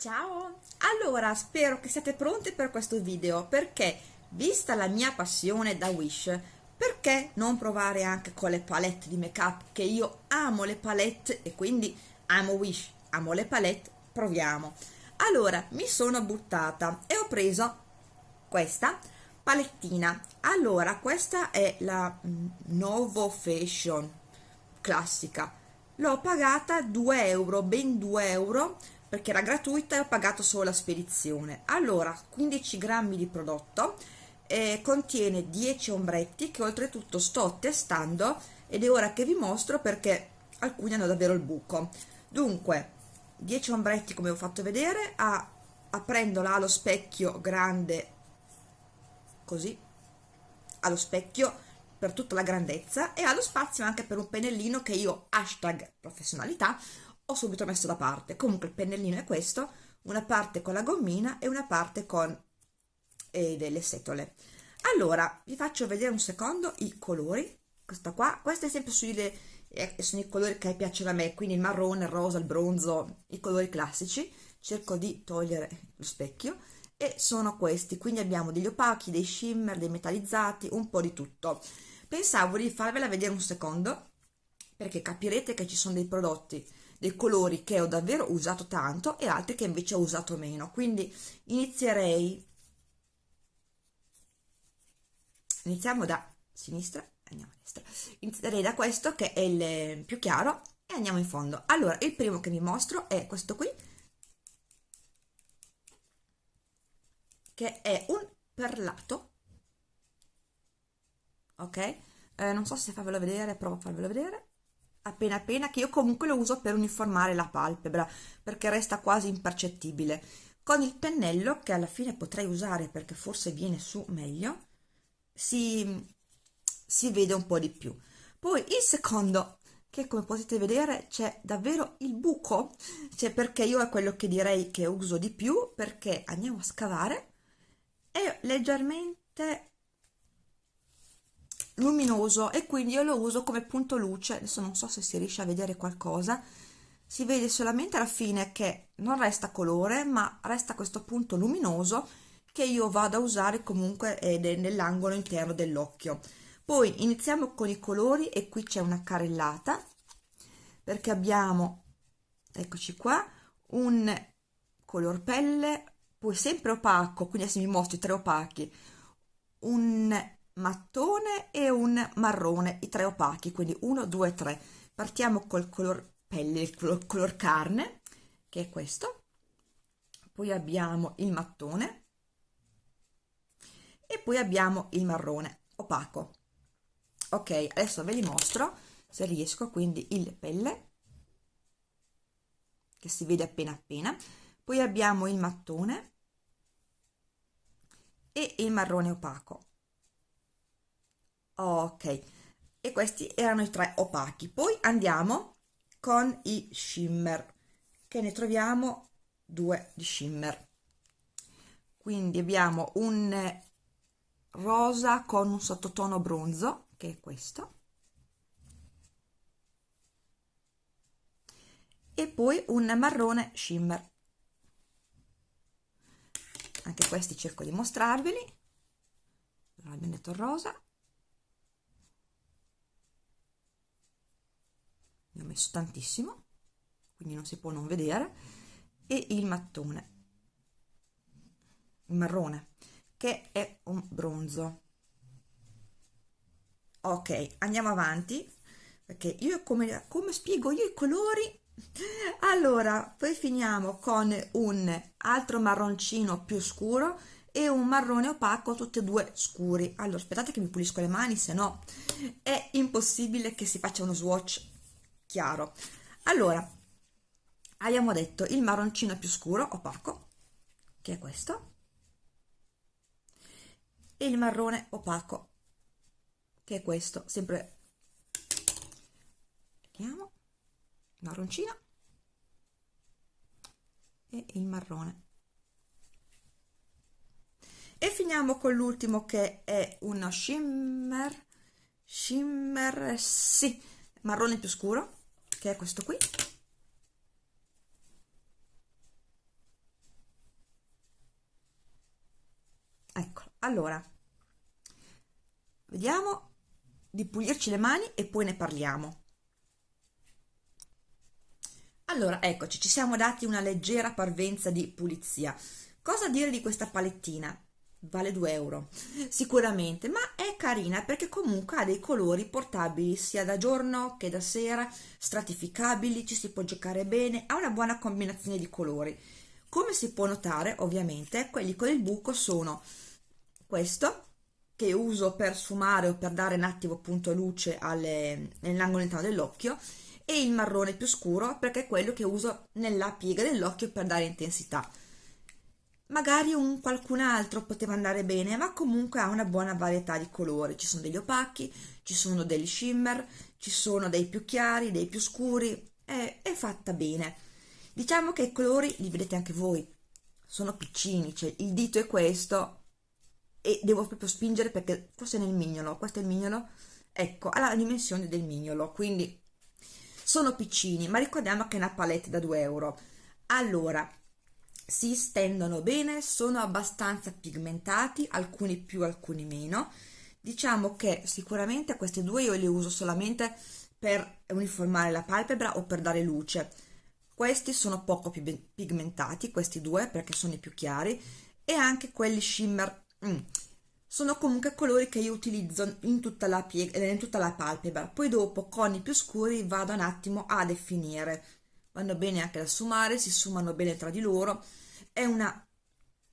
Ciao! Allora, spero che siate pronti per questo video perché, vista la mia passione da Wish, perché non provare anche con le palette di make up che io amo le palette e quindi amo Wish, amo le palette, proviamo. Allora, mi sono buttata e ho preso questa palettina. Allora, questa è la mm, Novo Fashion classica. L'ho pagata 2 euro, ben 2 euro perché era gratuita e ho pagato solo la spedizione. Allora 15 grammi di prodotto eh, contiene 10 ombretti che oltretutto sto testando ed è ora che vi mostro perché alcuni hanno davvero il buco. Dunque 10 ombretti come ho fatto vedere a, aprendola allo specchio grande così allo specchio per tutta la grandezza e allo spazio anche per un pennellino che io hashtag professionalità ho subito messo da parte. Comunque il pennellino è questo una parte con la gommina e una parte con eh, delle setole. Allora vi faccio vedere un secondo i colori. Questa qua questa è sempre sui eh, sono i colori che piacciono a me quindi il marrone il rosa il bronzo i colori classici. Cerco di togliere lo specchio. E sono questi quindi abbiamo degli opachi dei shimmer dei metallizzati un po di tutto. Pensavo di farvela vedere un secondo perché capirete che ci sono dei prodotti dei colori che ho davvero usato tanto e altri che invece ho usato meno. Quindi inizierei. Iniziamo da sinistra andiamo a destra. Inizierei da questo che è il più chiaro e andiamo in fondo. Allora il primo che vi mostro è questo qui che è un perlato. Ok? Eh, non so se farvelo vedere provo a farvelo vedere appena appena che io comunque lo uso per uniformare la palpebra perché resta quasi impercettibile. Con il pennello che alla fine potrei usare perché forse viene su meglio si, si vede un po' di più. Poi il secondo che come potete vedere c'è davvero il buco cioè perché io è quello che direi che uso di più perché andiamo a scavare è leggermente luminoso e quindi io lo uso come punto luce. Adesso non so se si riesce a vedere qualcosa. Si vede solamente alla fine che non resta colore ma resta questo punto luminoso che io vado a usare comunque è nell'angolo interno dell'occhio. Poi iniziamo con i colori e qui c'è una carrellata perché abbiamo eccoci qua un color pelle poi sempre opaco quindi adesso vi mostro i tre opachi. Un mattone e un marrone, i tre opachi, quindi 1, 2, 3. Partiamo col color pelle, il color, color carne, che è questo. Poi abbiamo il mattone e poi abbiamo il marrone opaco. Ok, adesso ve li mostro se riesco, quindi il pelle che si vede appena appena, poi abbiamo il mattone e il marrone opaco ok. E questi erano i tre opachi. Poi andiamo con i shimmer. Che ne troviamo? Due di shimmer. Quindi abbiamo un rosa con un sottotono bronzo che è questo. E poi un marrone shimmer. Anche questi cerco di mostrarveli. Abbiamo detto rosa ne ho messo tantissimo quindi non si può non vedere. E il mattone. Il marrone che è un bronzo. Ok andiamo avanti perché io come, come spiego io i colori? Allora poi finiamo con un altro marroncino più scuro e un marrone opaco tutti e due scuri. Allora aspettate che mi pulisco le mani se no è impossibile che si faccia uno swatch chiaro. Allora abbiamo detto il marroncino più scuro opaco che è questo e il marrone opaco che è questo. Sempre vediamo marroncino e il marrone. E finiamo con l'ultimo che è uno shimmer shimmer sì marrone più scuro che è questo qui. Eccolo. Allora vediamo di pulirci le mani e poi ne parliamo. Allora eccoci ci siamo dati una leggera parvenza di pulizia. Cosa dire di questa palettina? Vale 2 euro. Sicuramente ma carina perché comunque ha dei colori portabili sia da giorno che da sera stratificabili ci si può giocare bene ha una buona combinazione di colori. Come si può notare ovviamente quelli con il buco sono questo che uso per sfumare o per dare un attimo appunto luce nell'angolo interno dell'occhio e il marrone più scuro perché è quello che uso nella piega dell'occhio per dare intensità magari un qualcun altro poteva andare bene ma comunque ha una buona varietà di colori. Ci sono degli opachi ci sono degli shimmer ci sono dei più chiari dei più scuri. È, è fatta bene. Diciamo che i colori li vedete anche voi. Sono piccini cioè il dito è questo e devo proprio spingere perché forse nel mignolo questo è il mignolo. Ecco ha la dimensione del mignolo quindi sono piccini ma ricordiamo che è una palette da 2 euro. Allora si stendono bene, sono abbastanza pigmentati, alcuni più, alcuni meno. Diciamo che sicuramente questi due io li uso solamente per uniformare la palpebra o per dare luce. Questi sono poco più pigmentati, questi due, perché sono i più chiari, e anche quelli shimmer. Mm. Sono comunque colori che io utilizzo in tutta, la in tutta la palpebra. Poi dopo, con i più scuri, vado un attimo a definire vanno bene anche da sfumare, si sfumano bene tra di loro, è una,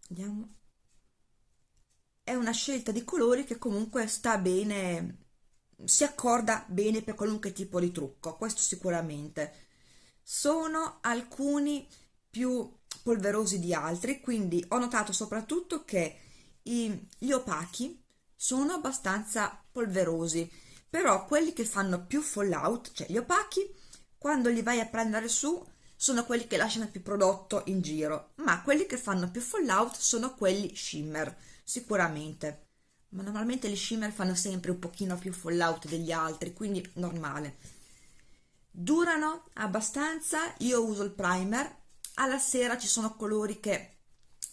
vediamo, è una scelta di colori che comunque sta bene, si accorda bene per qualunque tipo di trucco, questo sicuramente. Sono alcuni più polverosi di altri, quindi ho notato soprattutto che i, gli opachi sono abbastanza polverosi, però quelli che fanno più fallout, cioè gli opachi, quando li vai a prendere su sono quelli che lasciano più prodotto in giro, ma quelli che fanno più fallout sono quelli shimmer, sicuramente. Ma normalmente gli shimmer fanno sempre un pochino più fallout degli altri, quindi normale. Durano abbastanza, io uso il primer, alla sera ci sono colori che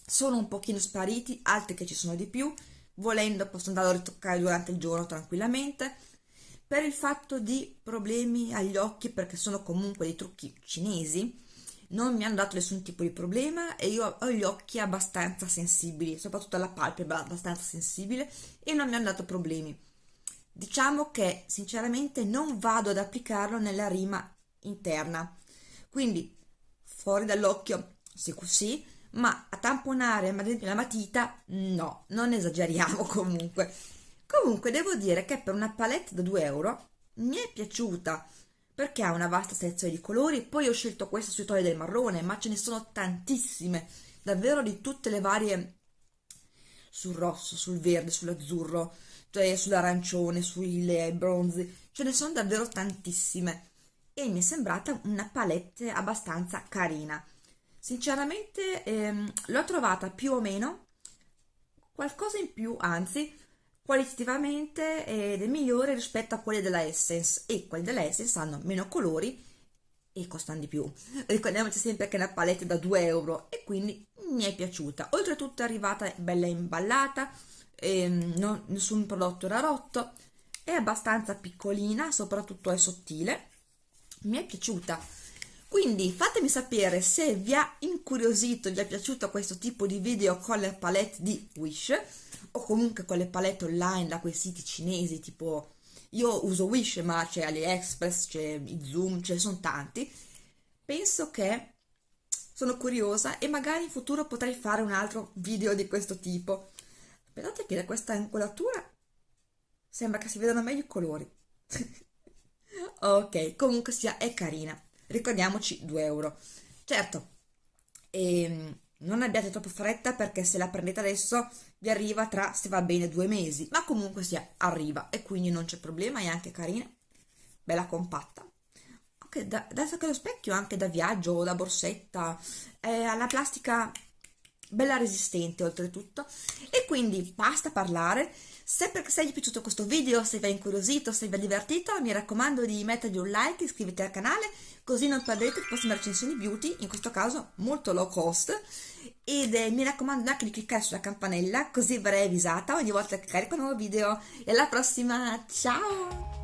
sono un pochino spariti, altri che ci sono di più, volendo posso andare a ritoccare durante il giorno tranquillamente, per il fatto di problemi agli occhi perché sono comunque dei trucchi cinesi non mi hanno dato nessun tipo di problema e io ho gli occhi abbastanza sensibili soprattutto la palpebra abbastanza sensibile e non mi hanno dato problemi. Diciamo che sinceramente non vado ad applicarlo nella rima interna. Quindi fuori dall'occhio sì così ma a tamponare ad esempio la matita no non esageriamo comunque Comunque devo dire che per una palette da 2 euro mi è piaciuta perché ha una vasta selezione di colori, poi ho scelto questa sui toni del marrone, ma ce ne sono tantissime, davvero di tutte le varie sul rosso, sul verde, sull'azzurro, cioè sull'arancione, sui bronzi, ce ne sono davvero tantissime e mi è sembrata una palette abbastanza carina. Sinceramente ehm, l'ho trovata più o meno qualcosa in più, anzi qualitativamente ed è migliore rispetto a quelli della Essence e quelli della Essence hanno meno colori e costano di più. Ricordiamoci sempre che è una palette da 2 euro e quindi mi è piaciuta. Oltretutto è arrivata bella imballata non, nessun prodotto era rotto è abbastanza piccolina soprattutto è sottile mi è piaciuta. Quindi fatemi sapere se vi ha incuriosito vi è piaciuto questo tipo di video con le palette di Wish o comunque con le palette online da quei siti cinesi tipo io uso Wish ma c'è AliExpress, c'è Zoom, ce ne sono tanti. Penso che sono curiosa e magari in futuro potrei fare un altro video di questo tipo. Aspettate che da questa angolatura sembra che si vedano meglio i colori. Ok comunque sia è carina. Ricordiamoci 2 euro. Certo ehm, non abbiate troppo fretta perché se la prendete adesso vi arriva tra, se va bene, due mesi, ma comunque sia, arriva e quindi non c'è problema, è anche carina, bella compatta. Ok, da, adesso che lo specchio anche da viaggio o da borsetta, eh, ha la plastica bella resistente oltretutto. E quindi basta parlare se per se vi è piaciuto questo video, se vi ha incuriosito, se vi ha divertito, mi raccomando di mettergli un like, iscrivetevi al canale, così non perdete le prossime recensioni beauty, in questo caso molto low cost, ed eh, mi raccomando anche di cliccare sulla campanella, così verrei avvisata ogni volta che carico un nuovo video. E alla prossima, ciao!